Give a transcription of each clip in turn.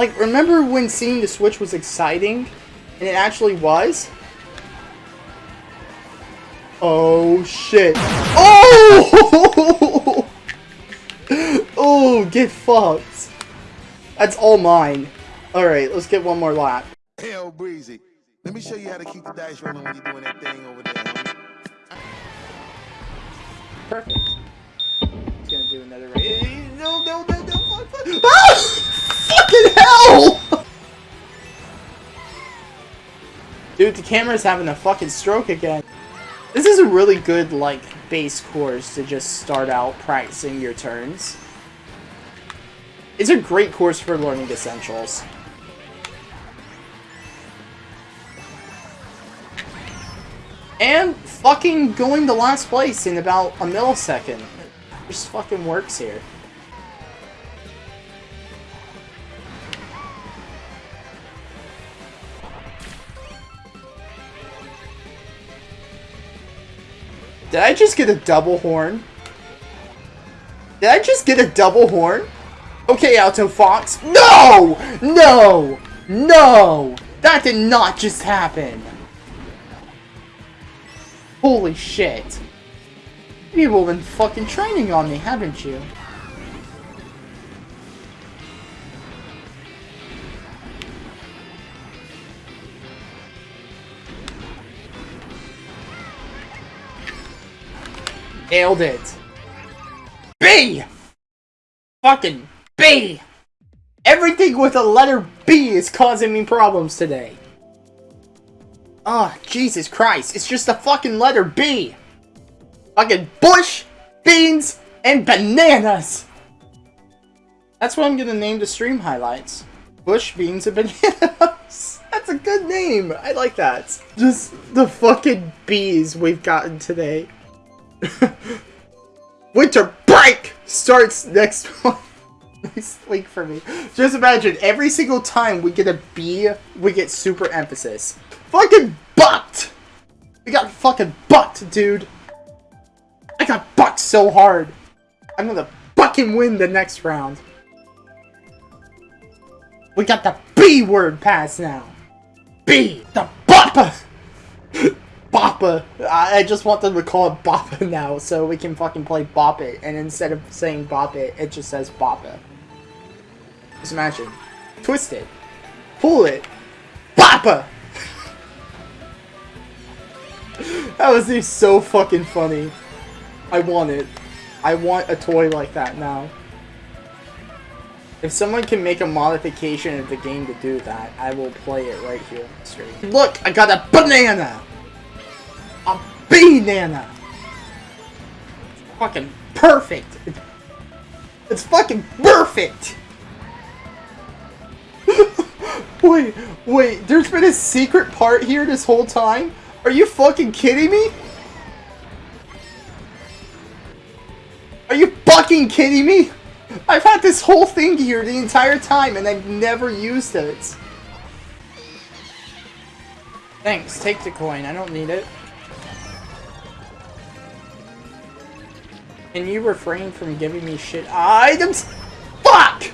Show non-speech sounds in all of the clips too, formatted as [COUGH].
Like, remember when seeing the Switch was exciting? And it actually was? Oh, shit. Oh! [LAUGHS] oh, get fucked. That's all mine. Alright, let's get one more lap. Hell breezy. Let me show you how to keep the dice rolling when you're doing that thing over there. Perfect. He's gonna do another race. No, no, no, no, fuck, fuck. Ah! Fucking hell! Dude, the camera's having a fucking stroke again. This is a really good, like, base course to just start out practicing your turns. It's a great course for learning essentials. And fucking going to last place in about a millisecond. It just fucking works here. Did I just get a double horn? Did I just get a double horn? Okay, Alto Fox. No! No! No! That did not just happen. Holy shit. You've all been fucking training on me, haven't you? Nailed it. B! Fucking B! Everything with a letter B is causing me problems today. Oh, Jesus Christ. It's just a fucking letter B. Fucking bush, beans, and bananas. That's what I'm gonna name the stream highlights. Bush, beans, and [LAUGHS] bananas. That's a good name. I like that. Just the fucking bees we've gotten today. [LAUGHS] Winter break starts next [LAUGHS] next week for me. Just imagine every single time we get a B, we get super emphasis. Fucking bucked! We got fucking bucked, dude. I got bucked so hard. I'm gonna fucking win the next round. We got the B word pass now. B! The BOPPA! BOPPA! I just want them to call it BOPPA [LAUGHS] now so we can fucking play Bop It. And instead of saying Bop It, it just says BOPPA. Just imagine. Twist it. Pull it. BOPPA! [LAUGHS] that was so fucking funny. I want it. I want a toy like that now. If someone can make a modification of the game to do that, I will play it right here on the stream. Look, I got a banana! A banana! Fucking perfect! It's fucking perfect! [LAUGHS] wait, wait, there's been a secret part here this whole time? Are you fucking kidding me? Are you fucking kidding me? I've had this whole thing here the entire time and I've never used it. Thanks, take the coin. I don't need it. Can you refrain from giving me shit items? Fuck!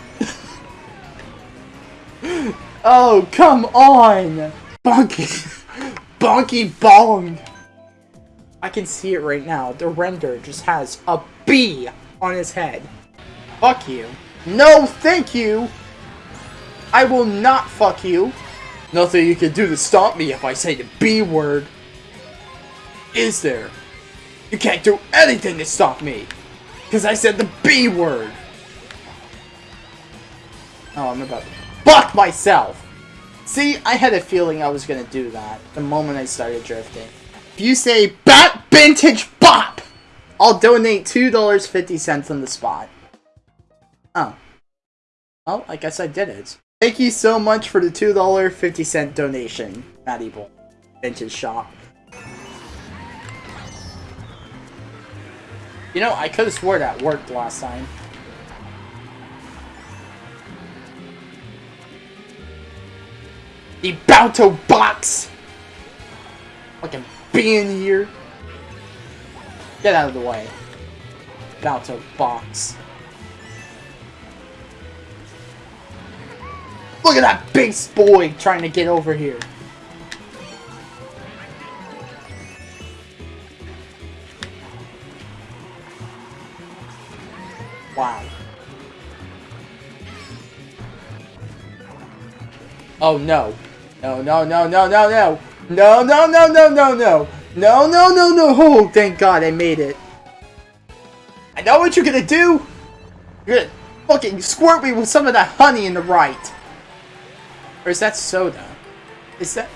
oh, come on! Bonky! Bonky bong! I can see it right now. The render just has a B on his head. Fuck you. No, thank you! I will not fuck you. Nothing you can do to stop me if I say the B word. Is there? You can't do anything to stop me! Because I said the B word! Oh, I'm about to fuck myself! See, I had a feeling I was gonna do that the moment I started drifting. If you say Bat Vintage Bop, I'll donate $2.50 on the spot. Oh. Well, I guess I did it. Thank you so much for the $2.50 donation, Matty Boy. Vintage Shop. You know, I could have swore that worked last time. The Balto box! Fucking be in here. Get out of the way. Balto box. Look at that base boy trying to get over here. Oh no. No, no, no, no, no, no. No, no, no, no, no, no. No, no, no, no. Oh, thank God I made it. I know what you're gonna do. You're gonna fucking squirt me with some of that honey in the right. Or is that soda? Is that...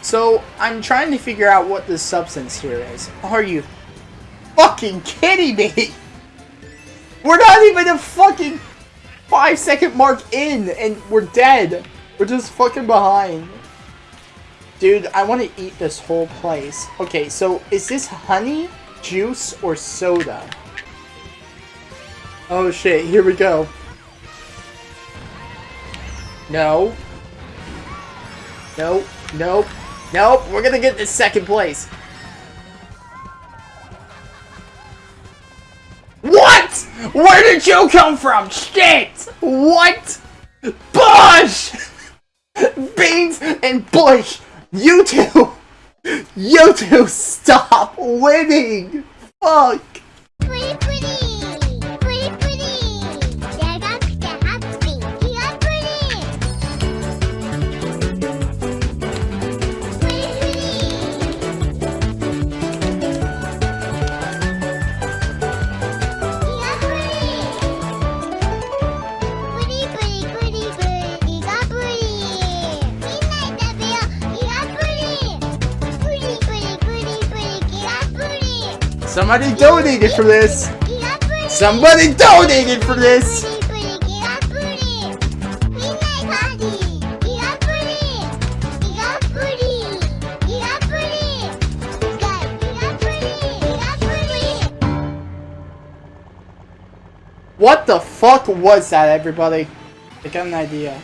So, I'm trying to figure out what the substance here is. Are you fucking kidding me? We're not even a fucking five second mark in and we're dead. We're just fucking behind. Dude, I want to eat this whole place. Okay, so is this honey, juice, or soda? Oh shit, here we go. No. Nope, nope, nope, we're gonna get this second place. What? Where did you come from? Shit! What? Bush! Beans and Bush! You two! You two stop winning! Fuck! Pretty pretty, Somebody donated for this! Somebody donated for this! What the fuck was that, everybody? I got an idea.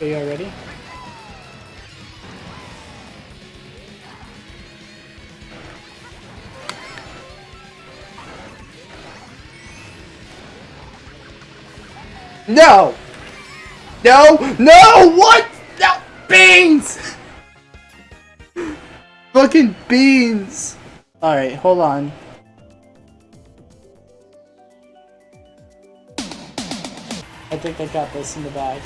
Are you ready? No! No! No! What? No! Beans! Fucking beans! Alright, hold on. I think I got this in the bag.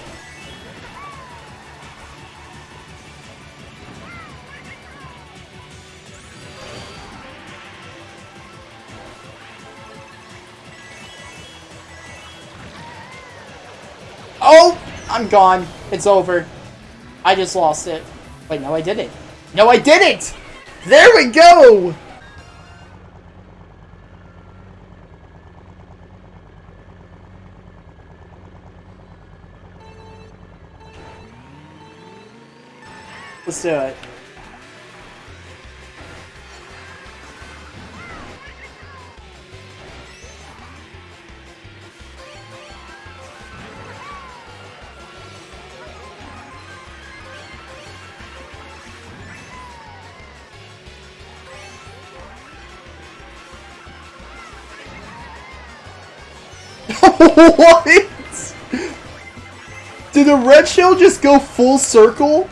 I'm gone. It's over. I just lost it. Wait, no I didn't. No I didn't! There we go! Let's do it. What? Did the red shell just go full circle?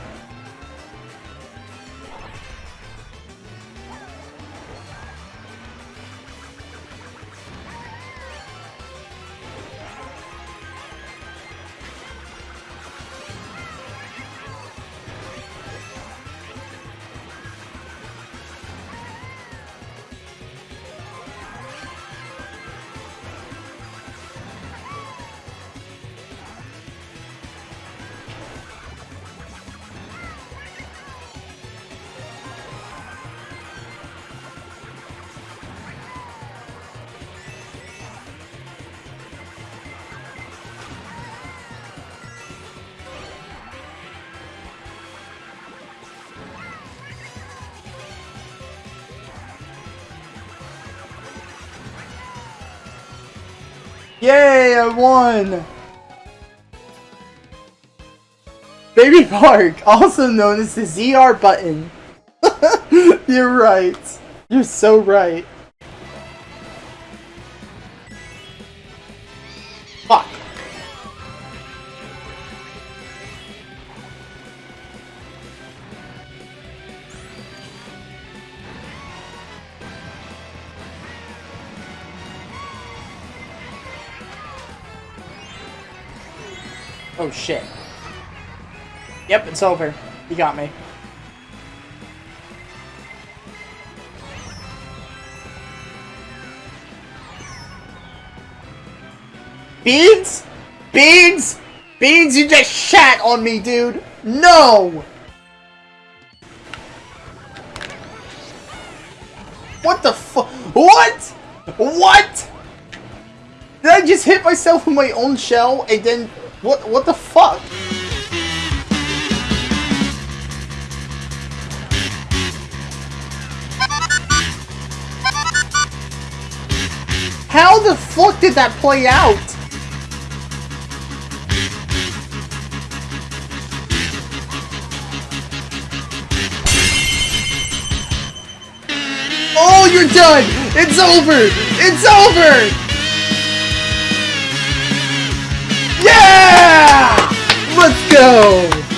Yay, I won! Baby [LAUGHS] Park, also known as the ZR button. [LAUGHS] You're right. You're so right. Oh shit. Yep, it's over. You got me. Beans? Beans? Beans, you just shat on me, dude! No! What the fu- What? What? Did I just hit myself with my own shell and then- What, what the fuck? How the fuck did that play out? Oh, you're done! It's over! It's over! Yeah! Let's go!